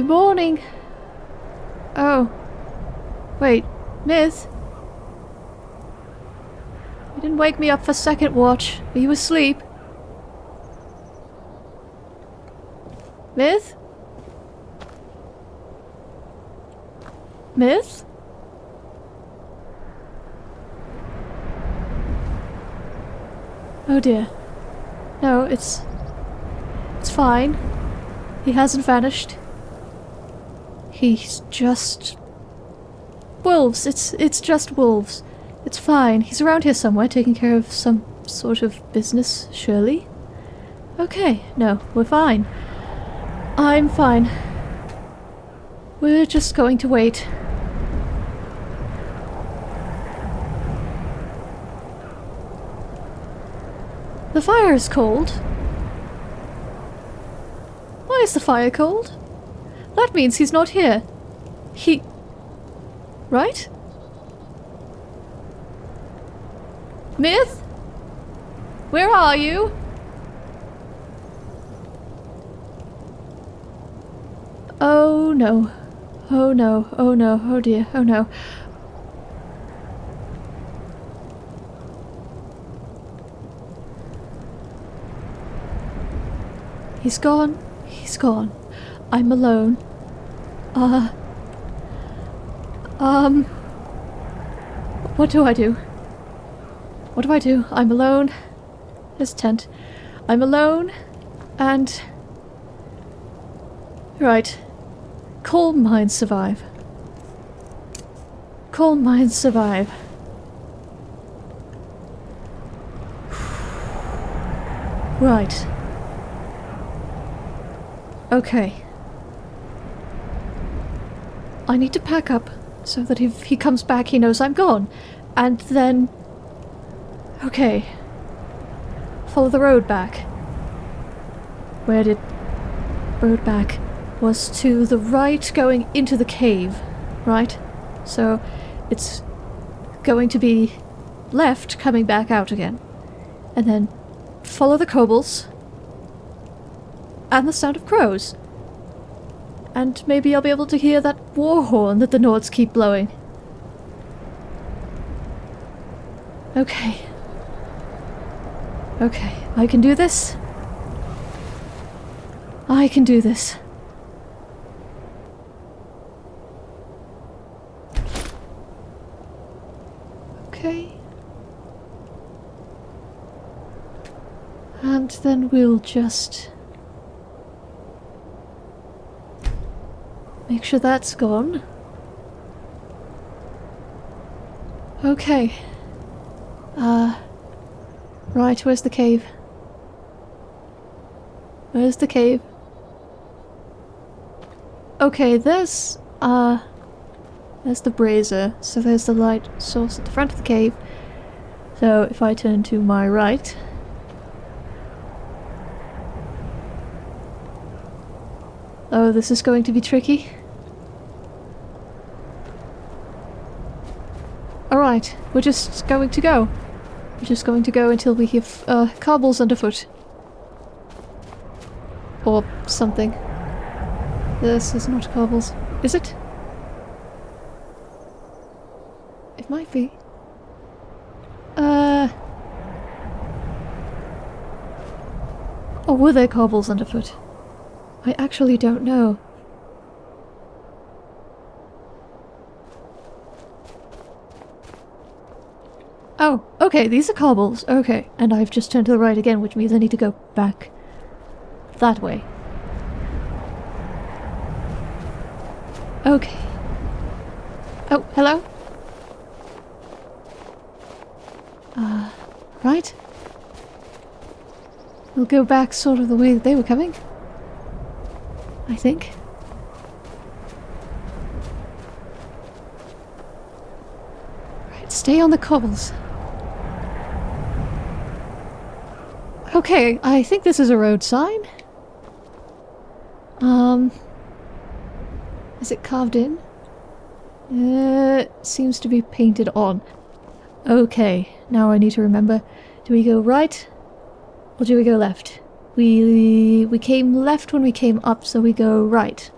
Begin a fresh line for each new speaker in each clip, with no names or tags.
Good morning. Oh. Wait, miss? You didn't wake me up for second watch. Are you asleep? Miss? Miss? Oh dear. No, it's... It's fine. He hasn't vanished. He's just... Wolves! It's, it's just wolves. It's fine. He's around here somewhere taking care of some sort of business, surely? Okay, no, we're fine. I'm fine. We're just going to wait. The fire is cold. Why is the fire cold? That means he's not here. He... Right? Myth? Where are you? Oh no. Oh no. Oh no. Oh dear. Oh no. He's gone. He's gone. I'm alone. Uh... Um... What do I do? What do I do? I'm alone. This tent. I'm alone. And... Right. Calm minds survive. Calm minds survive. Right. Okay. I need to pack up so that if he comes back he knows I'm gone. And then... Okay. Follow the road back. Where did... Road back was to the right going into the cave, right? So it's going to be left coming back out again. And then follow the kobolds and the sound of crows. And maybe I'll be able to hear that war horn that the Nords keep blowing. Okay. Okay, I can do this. I can do this. Okay. And then we'll just Make sure that's gone. Okay. Uh... Right, where's the cave? Where's the cave? Okay, there's... Uh... There's the brazier, so there's the light source at the front of the cave. So if I turn to my right... Oh, this is going to be tricky. Alright, we're just going to go. We're just going to go until we have uh, cobbles underfoot. Or something. This is not cobbles. Is it? It might be. Uh... Or were there cobbles underfoot? I actually don't know. Oh, okay, these are cobbles. Okay, and I've just turned to the right again, which means I need to go back that way. Okay. Oh, hello? Uh, right? We'll go back sort of the way that they were coming. I think. Right, stay on the cobbles. Okay, I think this is a road sign. Um... Is it carved in? Uh, it seems to be painted on. Okay, now I need to remember. Do we go right? Or do we go left? We, we came left when we came up, so we go right.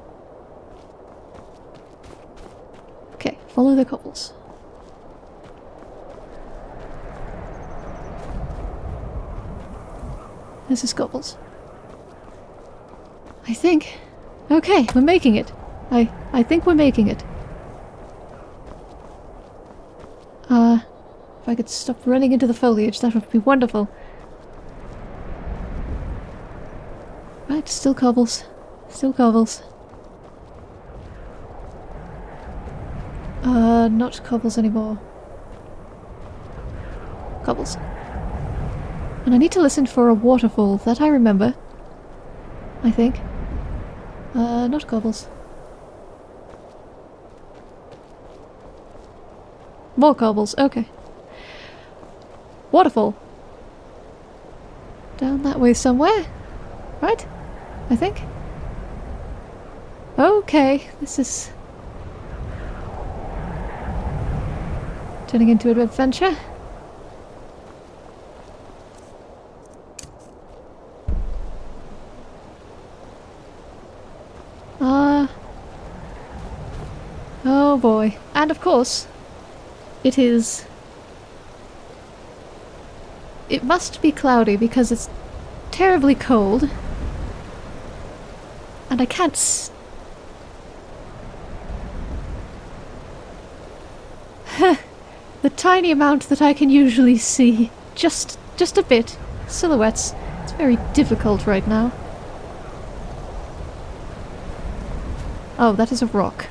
Okay, follow the cobbles. This is cobbles. I think. Okay, we're making it. I I think we're making it. Uh, if I could stop running into the foliage, that would be wonderful. Right, still cobbles. Still cobbles. Uh, not cobbles anymore. Cobbles. And I need to listen for a waterfall, that I remember. I think. Uh, not cobbles. More cobbles, okay. Waterfall. Down that way somewhere. Right? I think. Okay, this is... Turning into an adventure. Boy. And of course, it is... It must be cloudy because it's terribly cold. And I can't s The tiny amount that I can usually see. Just, just a bit. Silhouettes. It's very difficult right now. Oh, that is a rock.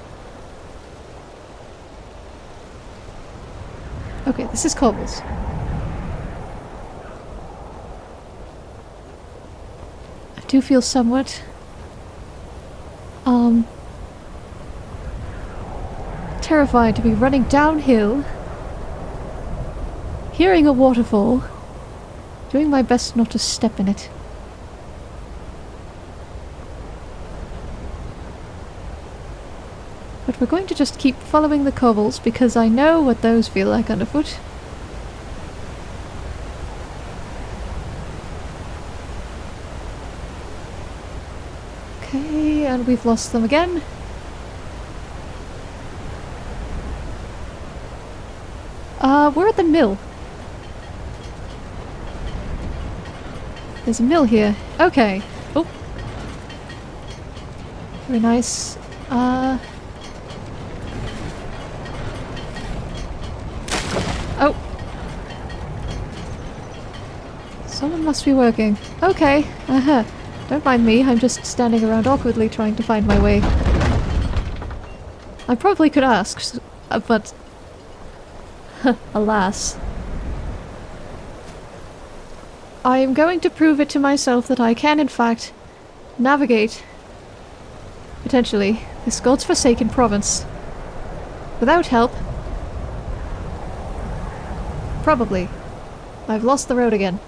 Okay, this is cobbles. I do feel somewhat... Um... Terrified to be running downhill, hearing a waterfall, doing my best not to step in it. But we're going to just keep following the cobbles because I know what those feel like underfoot. Okay, and we've lost them again. Uh, we're at the mill. There's a mill here. Okay. Oh. Very nice. Uh... Oh. Someone must be working. Okay. Uh-huh. Don't mind me, I'm just standing around awkwardly trying to find my way. I probably could ask, uh, but... alas. I am going to prove it to myself that I can in fact navigate, potentially, this God's forsaken province. Without help, Probably. I've lost the road again.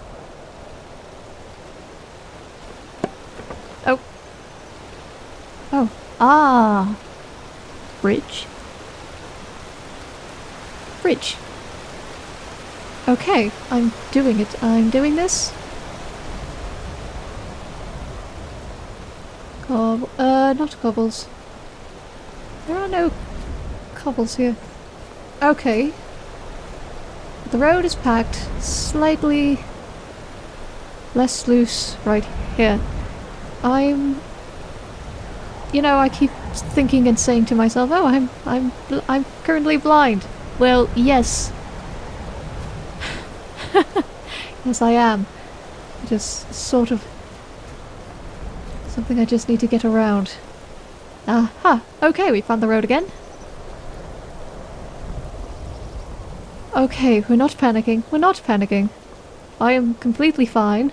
Bridge. Bridge. Okay, I'm doing it. I'm doing this. Cob- uh, not cobbles. There are no cobbles here. Okay, the road is packed slightly less loose right here. I'm... You know, I keep thinking and saying to myself, oh, I'm, I'm, I'm currently blind. Well, yes. yes, I am. It is sort of something I just need to get around. Aha! Okay, we found the road again. Okay, we're not panicking. We're not panicking. I am completely fine.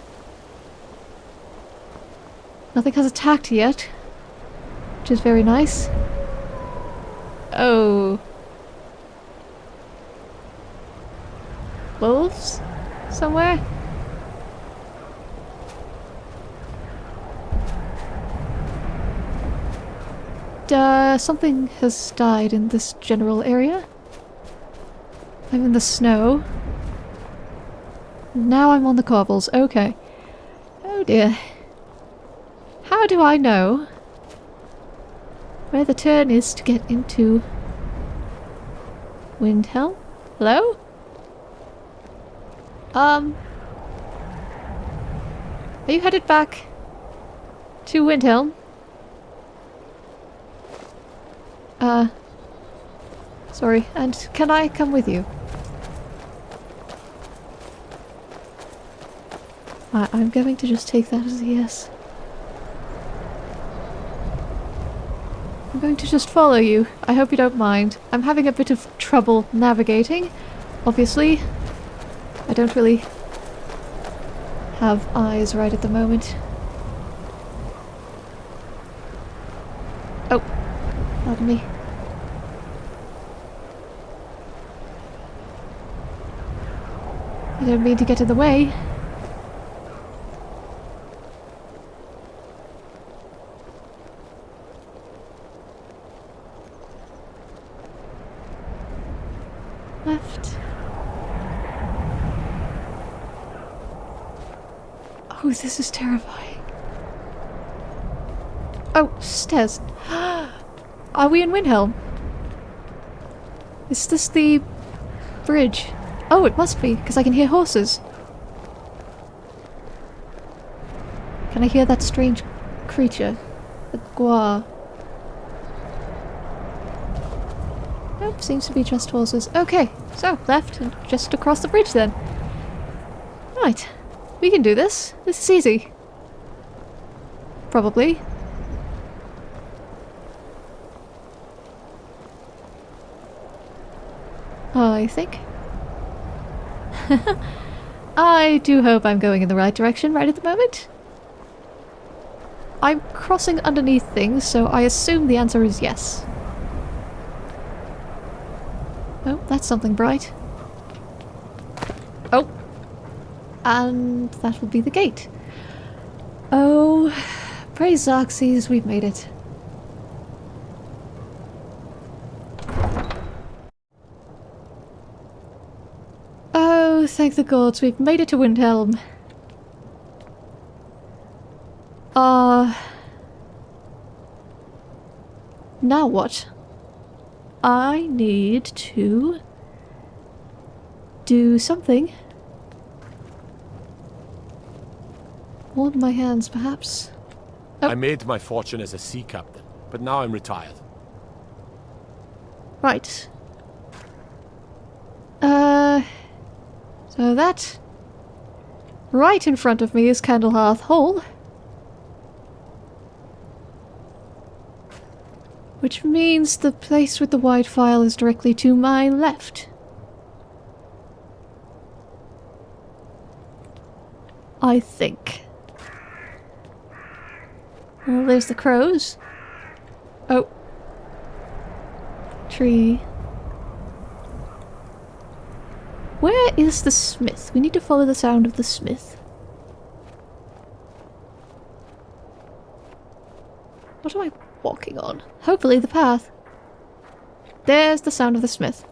Nothing has attacked yet. Which is very nice. Oh. Wolves? Somewhere? Uh, something has died in this general area. I'm in the snow. Now I'm on the cobbles. Okay. Oh dear. How do I know where the turn is to get into Windhelm? Hello? Um... Are you headed back to Windhelm? Uh... Sorry, and can I come with you? I I'm going to just take that as a yes. I'm going to just follow you. I hope you don't mind. I'm having a bit of trouble navigating, obviously. I don't really have eyes right at the moment. Oh, pardon me. I don't mean to get in the way. Left. Oh, this is terrifying. Oh, stairs. Are we in Windhelm? Is this the bridge? Oh, it must be, because I can hear horses. Can I hear that strange creature? The gua. Nope, seems to be just horses. Okay, so left and just across the bridge then. Right, we can do this. This is easy. Probably. I think. I do hope I'm going in the right direction right at the moment. I'm crossing underneath things, so I assume the answer is yes. Oh, that's something bright. Oh. And that will be the gate. Oh, praise Xerxes, we've made it. Oh, thank the gods, we've made it to Windhelm. Uh... Now what? I need to... do something. Warm my hands, perhaps. Oh.
I made my fortune as a sea captain, but now I'm retired.
Right. Uh... So that... Right in front of me is Candlehearth Hall. Which means the place with the White Phial is directly to my left. I think. Well, there's the crows. Oh. Tree. Where is the smith? We need to follow the sound of the smith. What am I walking on? Hopefully the path. There's the sound of the smith.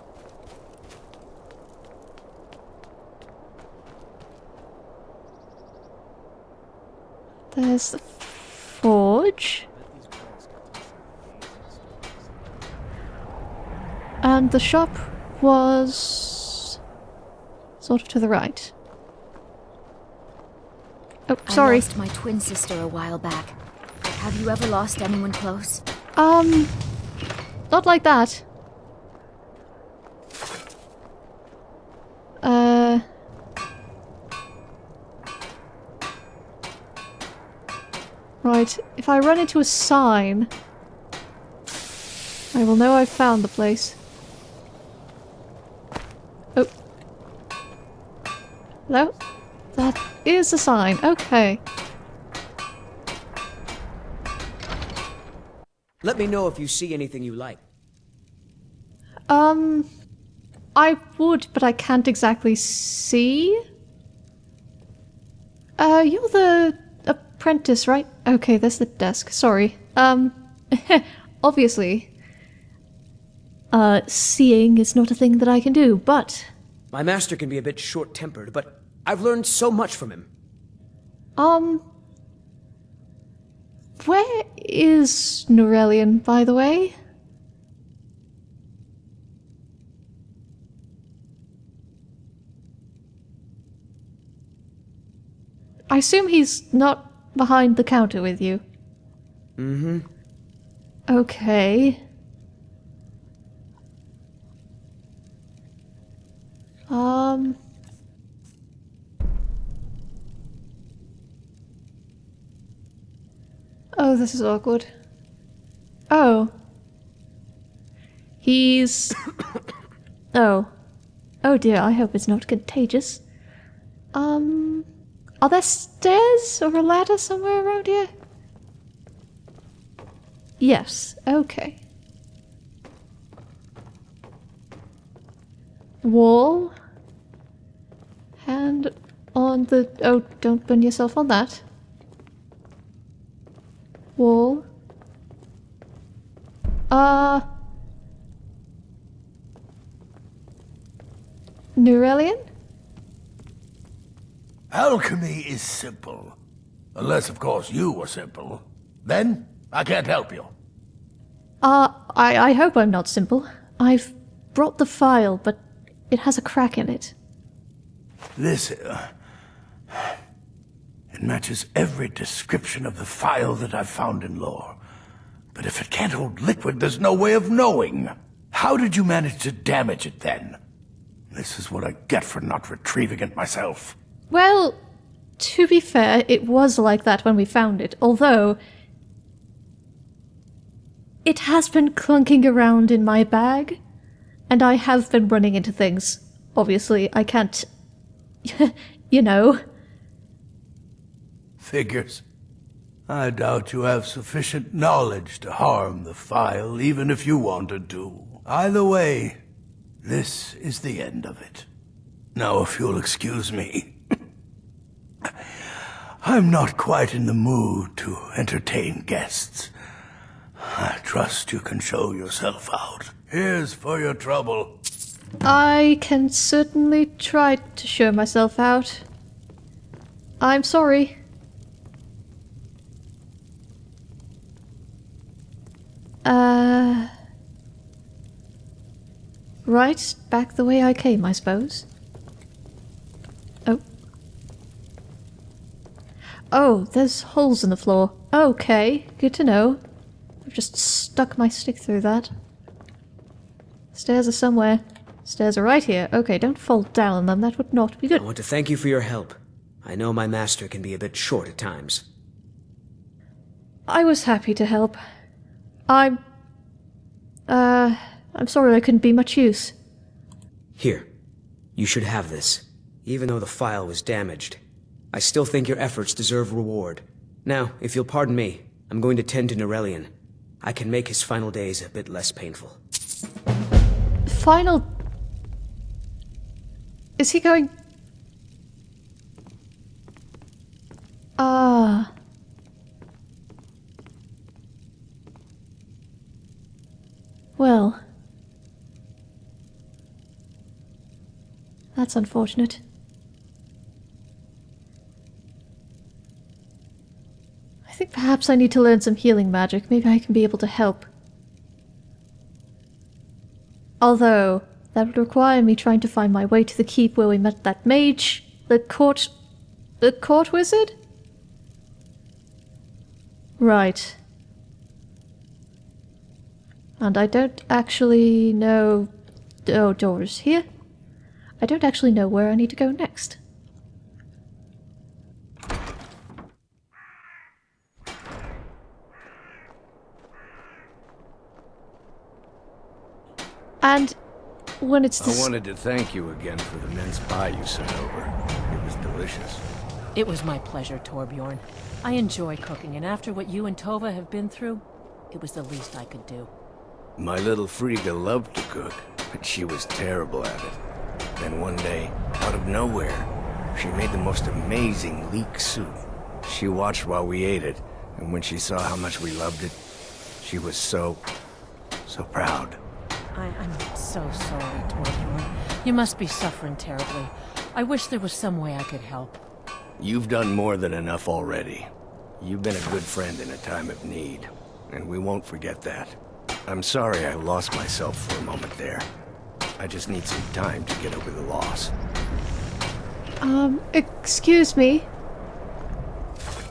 There's the forge. And the shop was sort of to the right. Oh, sorry.
I lost my twin sister a while back. Have you ever lost anyone close?
Um, not like that. Uh... Right, if I run into a sign, I will know I've found the place. Oh. Hello? That is a sign, okay.
Let me know if you see anything you like.
Um, I would, but I can't exactly see. Uh, you're the apprentice, right? Okay, there's the desk. Sorry. Um, obviously, uh, seeing is not a thing that I can do, but...
My master can be a bit short-tempered, but I've learned so much from him.
Um, where is Nurelion, by the way? I assume he's not behind the counter with you.
Mm-hmm.
Okay. Um... Oh, this is awkward. Oh. He's. oh. Oh dear, I hope it's not contagious. Um. Are there stairs or a ladder somewhere around here? Yes, okay. Wall. Hand on the. Oh, don't burn yourself on that. Wall. Uh. Nurelion?
Alchemy is simple. Unless, of course, you are simple. Then, I can't help you.
Uh, I, I hope I'm not simple. I've brought the phial, but it has a crack in it.
This, uh, It matches every description of the phial that I've found in lore. But if it can't hold liquid, there's no way of knowing. How did you manage to damage it then? This is what I get for not retrieving it myself.
Well, to be fair, it was like that when we found it, although. It has been clunking around in my bag, and I have been running into things. Obviously, I can't. you know.
Figures. I doubt you have sufficient knowledge to harm the phial, even if you wanted to. Either way, this is the end of it. Now, if you'll excuse me. I'm not quite in the mood to entertain guests. I trust you can show yourself out. Here's for your trouble.
I can certainly try to show myself out. I'm sorry. Uh. Right, back the way I came, I suppose. Oh. Oh, there's holes in the floor. Okay, good to know. I've just stuck my stick through that. Stairs are somewhere. Stairs are right here. Okay, don't fall down on them. That would not be good.
I want to thank you for your help. I know my master can be a bit short at times.
I was happy to help. I'm... Uh... I'm sorry I couldn't be much use.
Here, you should have this. Even though the phial was damaged, I still think your efforts deserve reward. Now, if you'll pardon me, I'm going to tend to Nurelion. I can make his final days a bit less painful.
Final... Is he going... Ah... Well... That's unfortunate. I think perhaps I need to learn some healing magic. Maybe I can be able to help. Although, that would require me trying to find my way to the keep where we met that mage, the court... the court wizard? Right. And I don't actually know... Oh, doors here? I don't actually know where I need to go next. And when it's
I wanted to thank you again for the mince pie you sent over. It was delicious.
It was my pleasure, Torbjorn. I enjoy cooking, and after what you and Tova have been through, it was the least I could do.
My little Frigga loved to cook, but she was terrible at it. Then one day, out of nowhere, she made the most amazing leek soup. She watched while we ate it, and when she saw how much we loved it, she was so, so proud.
I, I'm so sorry, Torbjorn. You must be suffering terribly. I wish there was some way I could help.
You've done more than enough already. You've been a good friend in a time of need, and we won't forget that. I'm sorry I lost myself for a moment there. I just need some time to get over the loss.
Um, excuse me.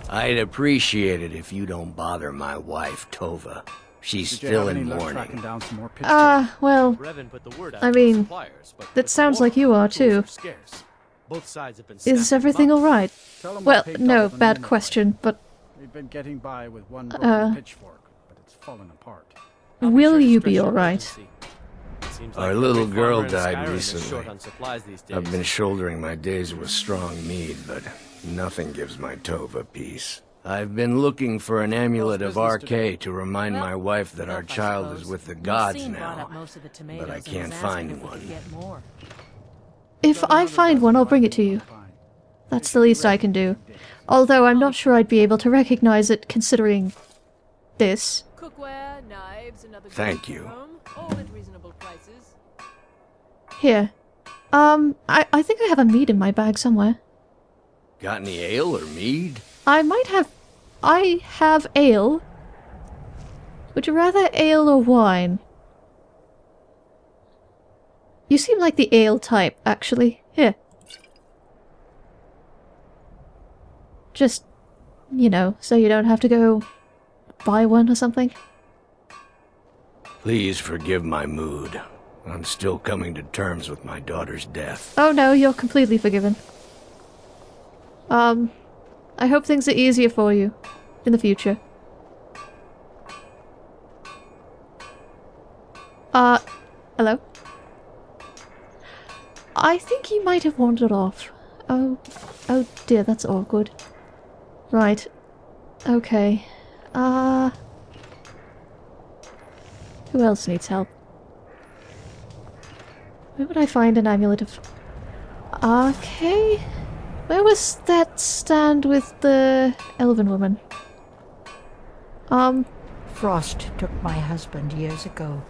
I'd appreciate it if you don't bother my wife, Tova. She's
Did
still in mourning.
tracking down some more pitchforks?
Ah, well,
Revan put the word out
I mean,
suppliers,
that sounds like you are, too.
are. Both sides have been
is everything alright?
Tell 'em I
Well, no, bad question, but
We've been getting by with one broken
Uh,
pitchfork, but it's fallen apart.
I'll be
will
sure
you be alright?
urgency. It seems
Our little girl died recently.
short on supplies these days.
I've been shouldering my days with strong mead, but nothing gives my Tova peace. I've been looking for an amulet of
business
RK to remind
Well,
my wife that our child is with the gods now.
most of the tomatoes
I can't find one.
could get more.
if I find one, I'll bring it to you. That's the least I can do. Although I'm not sure I'd be able to recognize it considering this.
Cookware, knives, and other
Thank you.
home, all at reasonable prices.
Here. Um, I, I think I have a mead in my bag somewhere.
Got any ale or mead?
I might have... I have ale. Would you rather ale or wine? You seem like the ale type, actually. Here. Just, you know, so you don't have to go buy one or something.
Please forgive my mood. I'm still coming to terms with my daughter's death.
Oh no, you're completely forgiven. Um, I hope things are easier for you in the future. Uh, hello? I think he might have wandered off. Oh, oh dear, that's awkward. Right. Okay. Uh... Who else needs help? Where would I find an amulet of... Okay. Where was that stand with the elven woman? Um,
Frost took my husband years ago.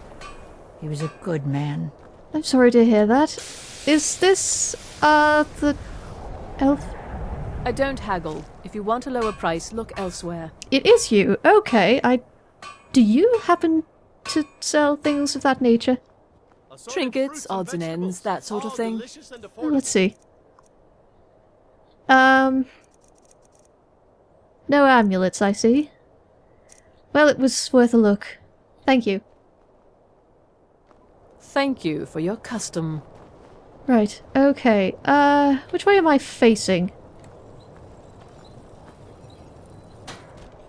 He was a good man.
I'm sorry to hear that. Is this, uh, the elf?
I don't haggle. If you want a lower price, look elsewhere.
It is you. Okay, I... Do you happen to sell things of that nature?
Trinkets, odds and ends, that sort of thing.
delicious and affordable.
let's see. Um... No amulets, I see. Well, it was worth a look. Thank you.
Thank you for your custom.
Right, okay. Uh, which way am I facing?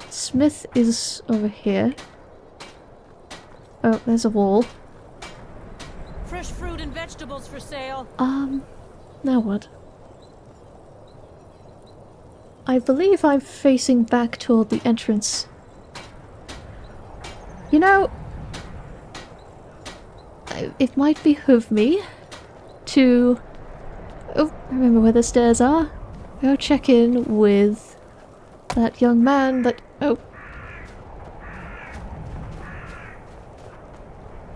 Smith is over here. Oh, there's a wall.
Fresh fruit and vegetables for sale.
Um, now what? I believe I'm facing back toward the entrance. You know, it might behoove me to. Oh, I remember where the stairs are? Go check in with that young man that. Oh.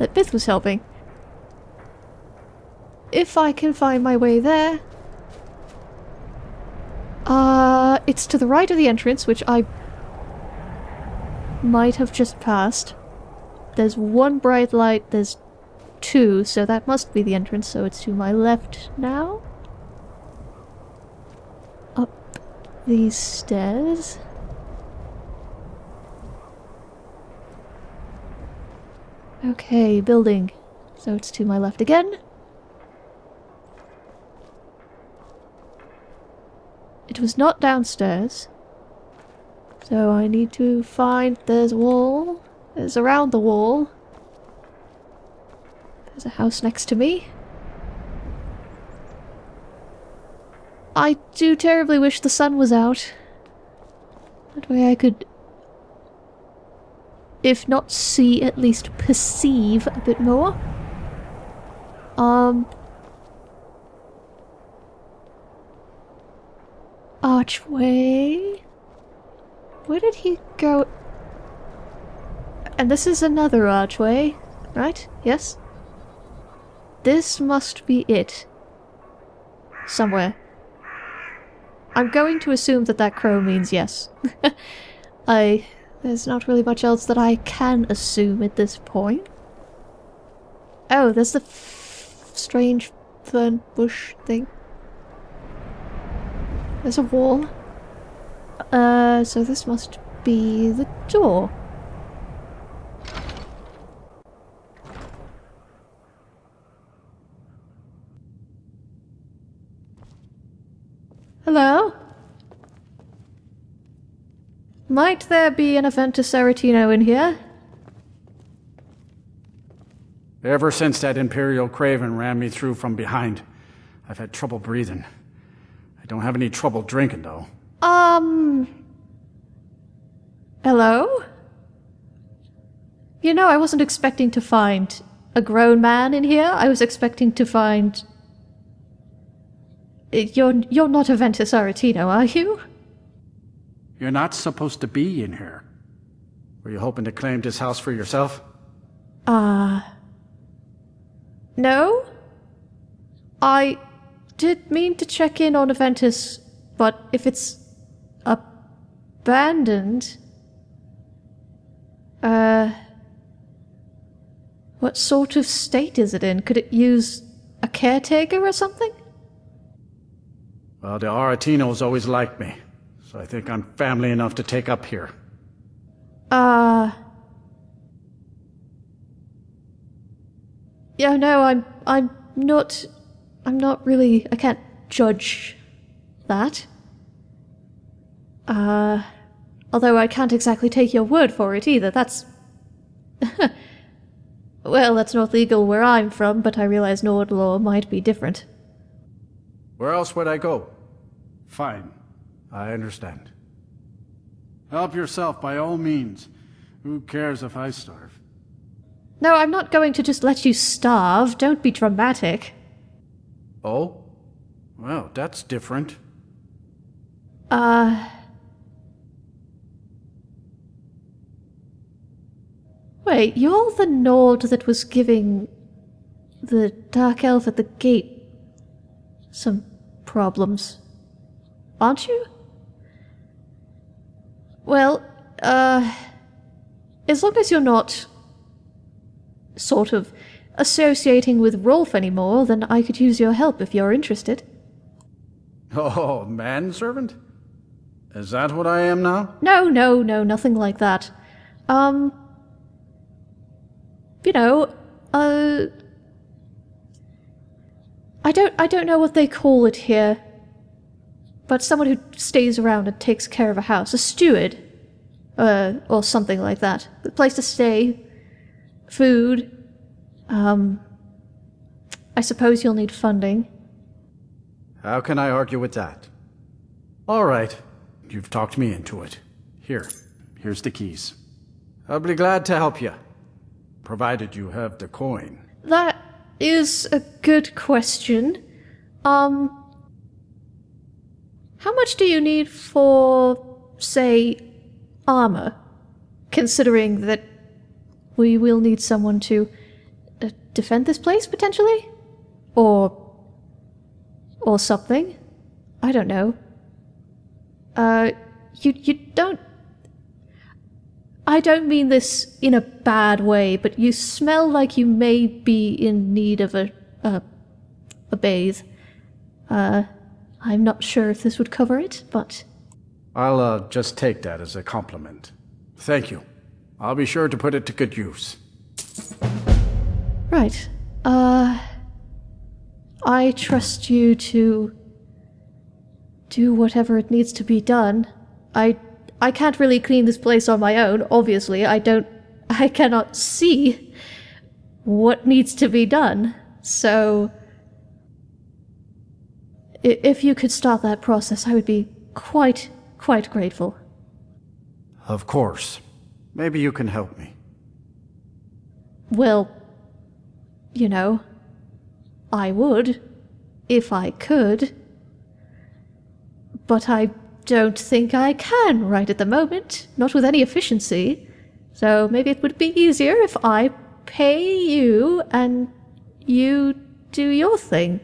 That Bith was helping. If I can find my way there. Uh, it's to the right of the entrance, which I might have just passed. There's one bright light, there's two, so that must be the entrance, so it's to my left now. Up these stairs. Okay, building. So it's to my left again. It was not downstairs. So I need to find... There's a wall. There's around the wall. There's a house next to me. I do terribly wish the sun was out. That way I could... If not see, at least perceive a bit more. Um... Archway? Where did he go? And this is another archway, right? Yes? This must be it. Somewhere. I'm going to assume that that crow means yes. I... There's not really much else that I can assume at this point. Oh, there's the strange fern bush thing. There's a wall. Uh, so this must be the door. Hello? Might there be an Aventus Aretino in here?
Ever since that Imperial Craven ran me through from behind, I've had trouble breathing. I don't have any trouble drinking, though.
Um. Hello? You know, I wasn't expecting to find a grown man in here. I was expecting to find. Uh, You're you're not Aventus Aretino, are you?
You're not supposed to be in here. Were you hoping to claim this house for yourself?
Uh. No? I did mean to check in on Aventus, but if it's abandoned. Uh. What sort of state is it in? Could it use a caretaker or something?
Well, the Aretinos always liked me, so I think I'm family enough to take up here.
Uh. Yeah, no, I'm I'm not I'm not really I can't judge that. Uh although I can't exactly take your word for it either. That's Well, that's not legal where I'm from, but I realize Nord law might be different.
Where else would I go? Fine. I understand. Help yourself by all means. Who cares if I starve?
No, I'm not going to just let you starve. Don't be dramatic.
Oh? Well, that's different.
Uh. Wait, you're the Nord that was giving the Dark Elf at the gate some problems, aren't you? Well, uh. As long as you're not sort of associating with Rolff anymore, then I could use your help if you're interested.
Oh, manservant? Is that what I am now?
No, no, no, nothing like that. Um. You know, uh. I don't, I don't know what they call it here, but someone who stays around and takes care of a house, a steward, uh, or something like that. A place to stay, food. Um. I suppose you'll need funding.
How can I argue with that? All right. You've talked me into it. Here. Here's the keys. I'll be glad to help you. Provided you have the coin.
That is a good question. Um. How much do you need for, say, armor? Considering that we will need someone to uh, defend this place, potentially? Or. or something? I don't know. Uh, you, you don't. I don't mean this in a bad way, but you smell like you may be in need of a, a, a bathe. Uh, I'm not sure if this would cover it, but
I'll uh, just take that as a compliment. Thank you. I'll be sure to put it to good use.
right. Uh, I trust you to do whatever it needs to be done. I I can't really clean this place on my own, obviously. I don't I cannot see what needs to be done. So if you could start that process, I would be quite quite grateful.
Of course. Maybe you can help me.
Well, you know, I would if I could. But I don't think I can right at the moment, not with any efficiency. So maybe it would be easier if I pay you and you do your thing.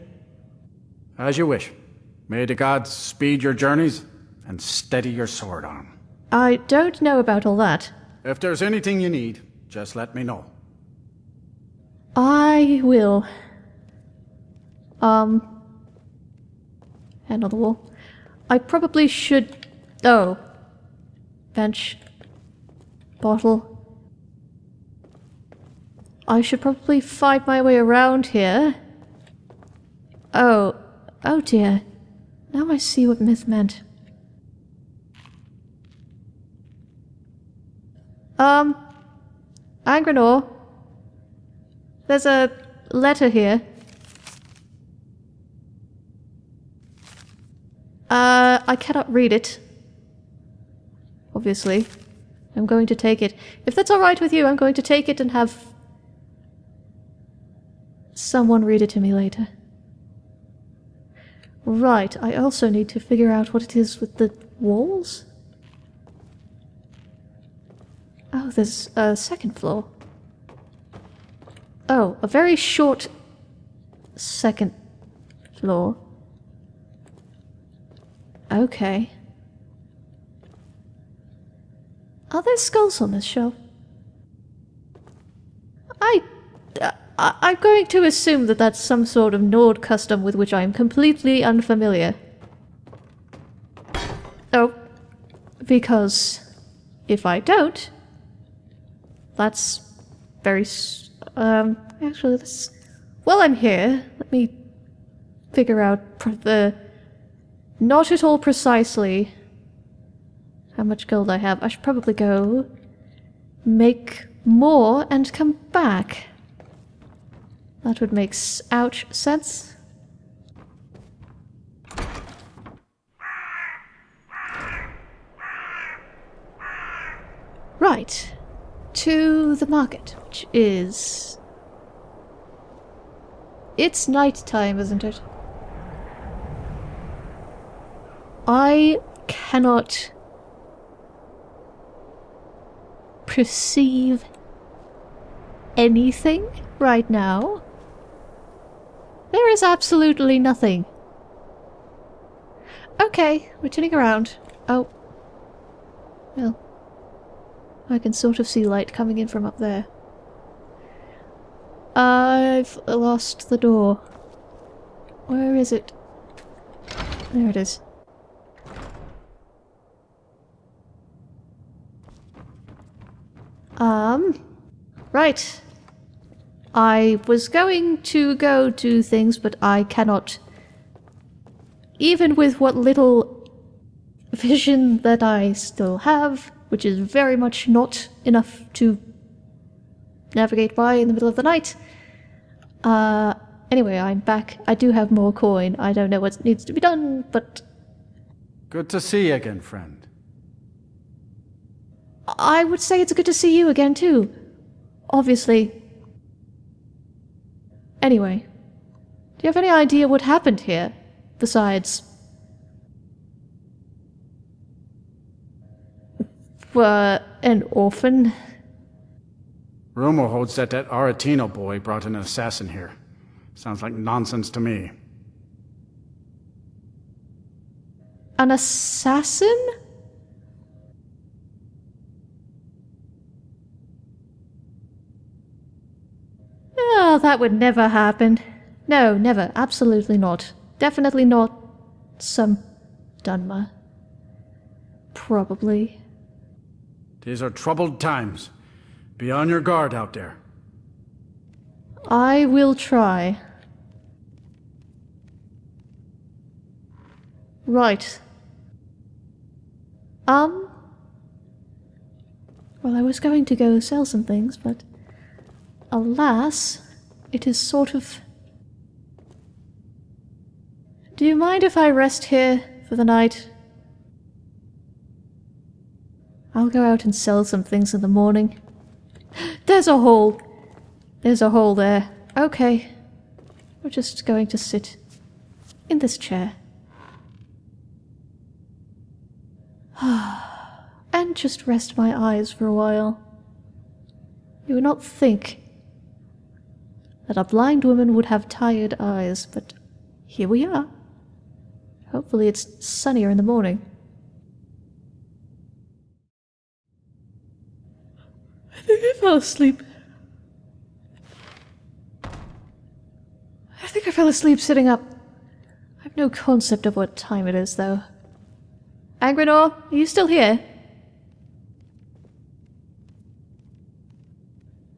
As you wish. May the gods speed your journeys and steady your sword arm.
I don't know about all that.
If there's anything you need, just let me know.
I will. Um. Hand on the wall. I probably should. Oh, bench. Bottle. I should probably find my way around here. Oh. Oh dear. Now I see what myth meant. Um. Angrenor. There's a letter here. Uh, I cannot read it. Obviously. I'm going to take it. If that's alright with you, I'm going to take it and have someone read it to me later. Right, I also need to figure out what it is with the walls. Oh, there's a second floor. Oh, a very short second floor. Okay. Are there skulls on this shelf? I, uh, I... I'm going to assume that that's some sort of Nord custom with which I am completely unfamiliar. Oh. Because... if I don't... That's... very... um... actually, this... While I'm here, let me... figure out the not at all precisely how much gold I have. I should probably go make more and come back. That would make ouch sense. Right. To the market, which is... It's night time, isn't it? I cannot perceive anything right now. There is absolutely nothing. Okay, we're turning around. Oh. Well. I can sort of see light coming in from up there. I've lost the door. Where is it? There it is. Um, right. I was going to go do things, but I cannot. Even with what little vision that I still have, which is very much not enough to navigate by in the middle of the night. Uh, anyway, I'm back. I do have more coin. I don't know what needs to be done, but...
Good to see you again, friend.
I would say it's good to see you again, too. Obviously. Anyway, do you have any idea what happened here? Besides... Uh, an orphan?
Rumor holds that that Aretino boy brought an assassin here. Sounds like nonsense to me.
An assassin? Oh, that would never happen. No, never. Absolutely not. Definitely not some Dunmer. Probably.
These are troubled times. Be on your guard out there.
I will try. Right. Um... Well, I was going to go sell some things, but... Alas, it is sort of... Do you mind if I rest here for the night? I'll go out and sell some things in the morning. There's a hole! There's a hole there. Okay. We're just going to sit in this chair. and just rest my eyes for a while. You would not think that a blind woman would have tired eyes, but here we are. Hopefully it's sunnier in the morning. I think I fell asleep. I think I fell asleep sitting up. I have no concept of what time it is, though. Angrenor, are you still here?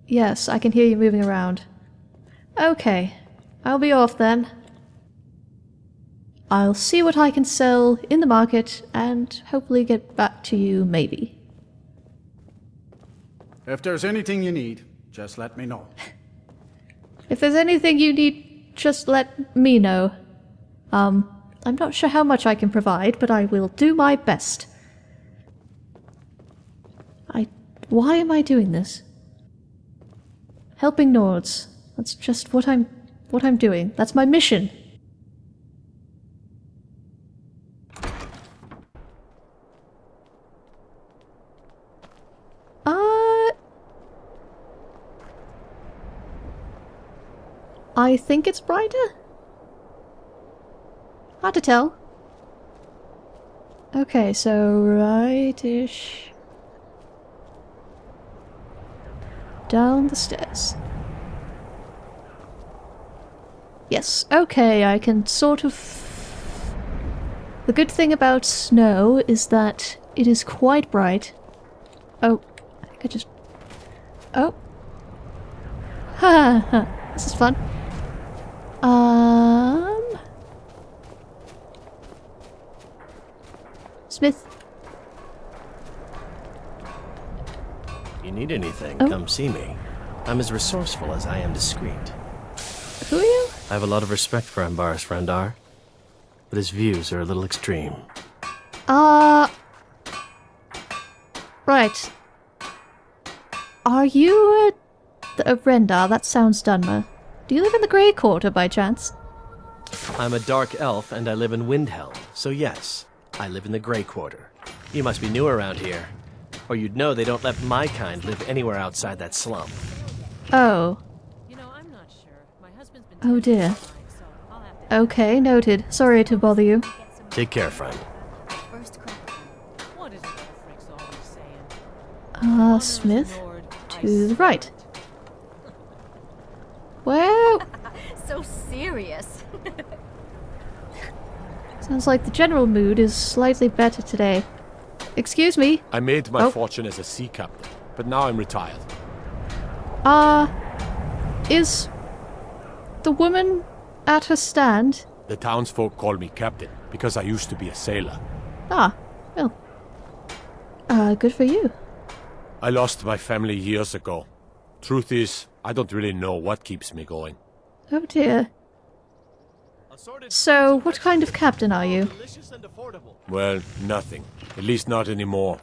Yes, I can hear you moving around. Okay, I'll be off then. I'll see what I can sell in the market and hopefully get back to you maybe.
If there's anything you need, just let me know.
If there's anything you need, just let me know. Um, I'm not sure how much I can provide, but I will do my best. I... Why am I doing this? Helping Nords. That's just what I'm... what I'm doing. That's my mission. Uh... I think it's brighter? Hard to tell. Okay, so rightish. Down the stairs. Yes, okay, I can sort of... The good thing about snow is that it is quite bright. Oh, I think I just... Oh. Ha ha, this is fun. Um... Smith.
You need anything,
Oh.
come see me. I'm as resourceful as I am discreet.
Who are you?
I have a lot of respect for Ambarys Rendar, but his views are a little extreme.
Uh... Right. Are you a... a Rendar? That sounds Dunmer. Do you live in the Grey Quarter by chance?
I'm a dark elf and I live in Windhelm, so yes, I live in the Grey Quarter. You must be new around here, or you'd know they don't let my kind live anywhere outside that slum.
Oh.
You know, I'm not sure. My husband's been
Oh dear.
so I'll have to
Okay, noted. Sorry to bother you.
Take care, friend.
First crack.
What is it that Frick's always saying?
Uh, Smith? To the right.
it.
Well,
So serious.
sounds like the general mood is slightly better today. Excuse me.
I made my
Oh.
fortune as a sea captain, but now I'm retired.
Uh, is the woman at her stand?
The townsfolk call me captain because I used to be a sailor.
Ah, well. Uh, good for you.
I lost my family years ago. Truth is, I don't really know what keeps me going.
Oh dear. So, what kind of captain are you?
delicious and affordable.
Well, nothing. At least not anymore.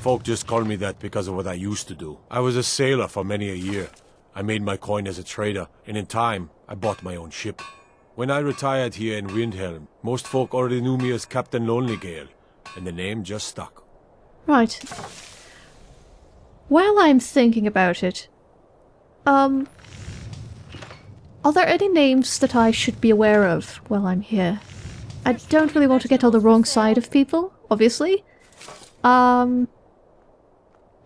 Folk just call me that because of what I used to do. I was a sailor for many a year. I made my coin as a trader, and in time, I bought my own ship. When I retired here in Windhelm, most folk already knew me as Captain Lonelygale, and the name just stuck.
Right. While I'm thinking about it, um, are there any names that I should be aware of while I'm here? I don't really want to get on the wrong side of people, obviously. Um,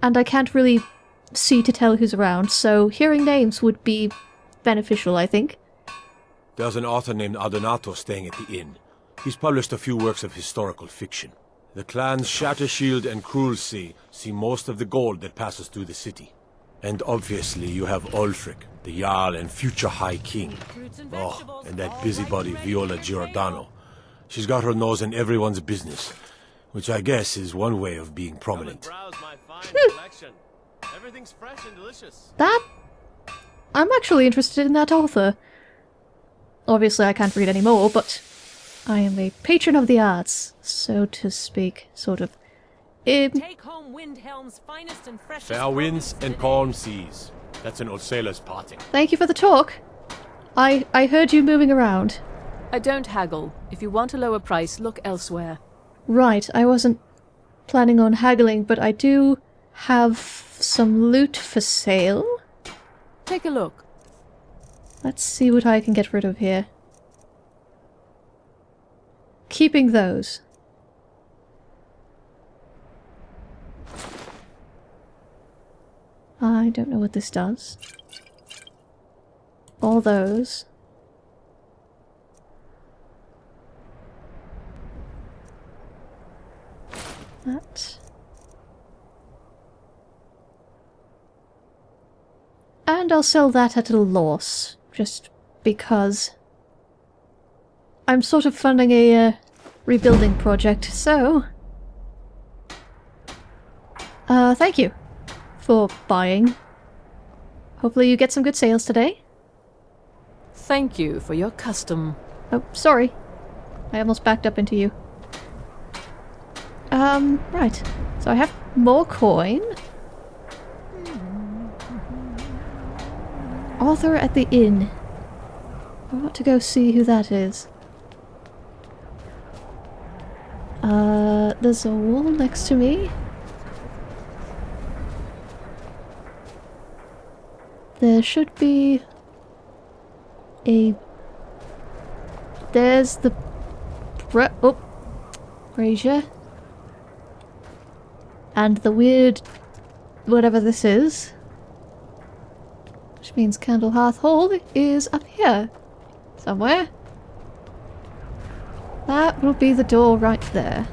and I can't really see to tell who's around, so hearing names would be beneficial, I think.
There's an author named Adonato staying at the inn. He's published a few works of historical fiction. The clans Shattershield and Cruelsea see most of the gold that passes through the city. And obviously you have Ulfric, the Jarl and future High King. Oh, and that busybody Viola Giordano. She's got her nose in everyone's business, which I guess is one way of being prominent.
browse my fine hmm. collection. Everything's fresh and delicious.
That. I'm actually interested in that author. Obviously, I can't read any more, but I am a patron of the arts, so to speak, sort of. Um,
Take home Windhelm's finest and freshest
Fair winds
produce
and
today.
calm seas. That's an old sailor's parting.
thank you for the talk. I I heard you moving around.
I don't haggle. If you want a lower price, look elsewhere.
Right, I wasn't planning on haggling, but I do have some loot for sale.
Take a look.
Let's see what I can get rid of here. Keeping those. I don't know what this does. All those. That. And I'll sell that at a loss, just because. I'm sort of funding a uh, rebuilding project, so... Uh, thank you for buying. Hopefully you get some good sales today.
Thank you for your custom.
Oh, sorry. I almost backed up into you. Um, right. So I have more coin. Author at the inn. I want to go see who that is. Uh, there's a wall next to me. There should be a. There's the. Bra oh, brazier. And the weird. whatever this is. Which means Candlehearth Hall is up here. Somewhere. That will be the door right there.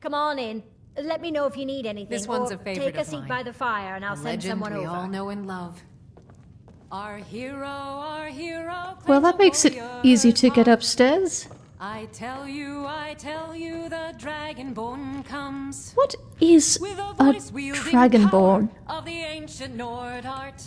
Come on in. Let me know if you need anything.
This one's a favorite
Take a
of
seat
mine.
by the fire and I'll
A
send
legend
someone
we
over.
all know and love. Our hero, our hero.
Well, that makes it easy to get upstairs.
I tell you, I tell you, the dragonborn comes.
What is
With a
a
voice wielding
dragonborn?
of the ancient Nord art.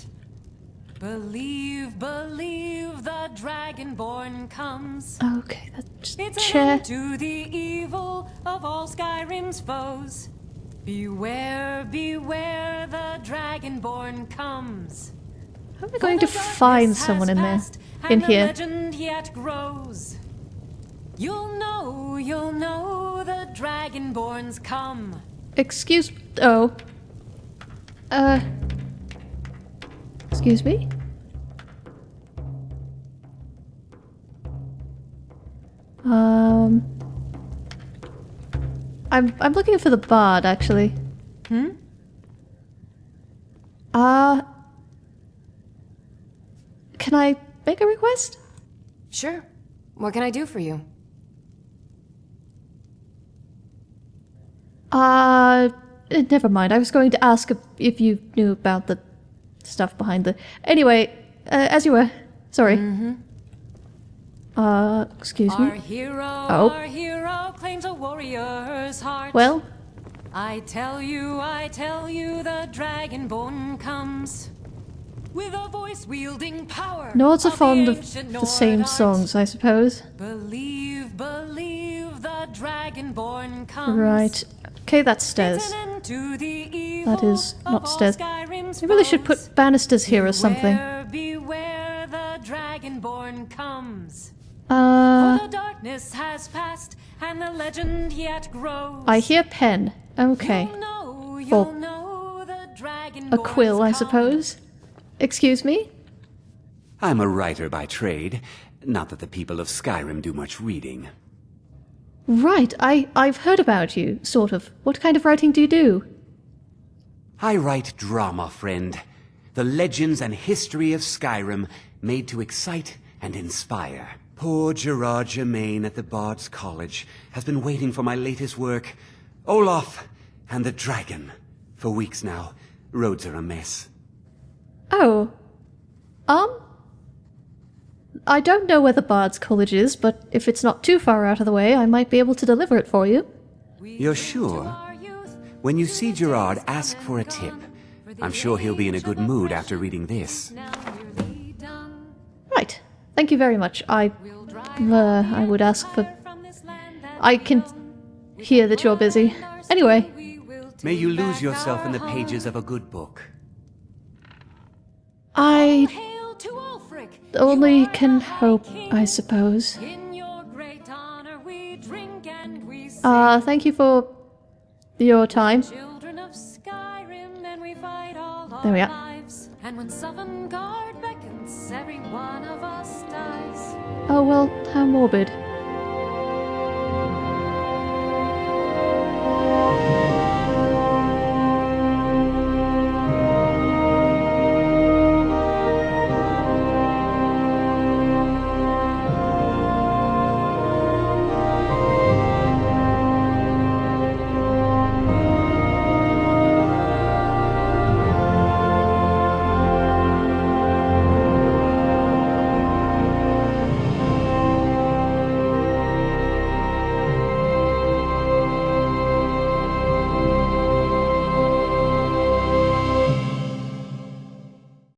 Believe, believe, the dragonborn comes.
Okay, that's
It's
chair.
to the evil of all Skyrim's foes. Beware, beware, the dragonborn comes.
How am I going to find someone in there? In
the
here.
legend yet grows. You'll know, you'll know, the dragonborns come.
Excuse. Oh. Uh. Excuse me? Um. I'm I'm looking for the bard actually.
Hmm?
Uh. Can I make a request?
Sure. What can I do for you?
Uh, eh, never mind. I was going to ask if, if you knew about the stuff behind the. Anyway, uh, as you were. Sorry. Uh, excuse
Our
me.
hero,
Oh.
our hero claims a warrior's heart.
Well,
I tell you, I tell you, the dragonborn comes. With a voice wielding power.
Nords are fond of the same
art.
songs, I suppose.
Believe, believe, the dragonborn comes.
Right. Okay, that's stairs.
It's an end to the evil
That is not stairs.
Skyrim's
I really should put banisters here or something.
Beware, beware, the dragonborn comes.
Uh,
For the darkness has passed, and the legend yet grows.
I hear pen. Okay.
You'll know, you'll
Or
know the
a quill, I suppose. Excuse me?
I'm a writer by trade. Not that the people of Skyrim do much reading.
Right, I, I've heard about you, sort of. What kind of writing do you do?
I write drama, friend. The legends and history of Skyrim made to excite and inspire. Poor Giraud Gemane at the Bard's College has been waiting for my latest work, Olaf and the Dragon. For weeks now, roads are a mess.
Oh. Um. I don't know where the Bard's College is, but if it's not too far out of the way, I might be able to deliver it for you.
You're sure? When you see Giraud, ask for a tip. I'm sure he'll be in a good mood after reading this.
Right. Thank you very much. I. Uh, I would ask for. I can hear that you're busy. Anyway,
May you lose yourself in the pages of a good book.
I only can hope, I suppose. Uh, thank you for your time. There we are.
And when Sovngarde beckons, every one of us dies.
Oh well, how morbid.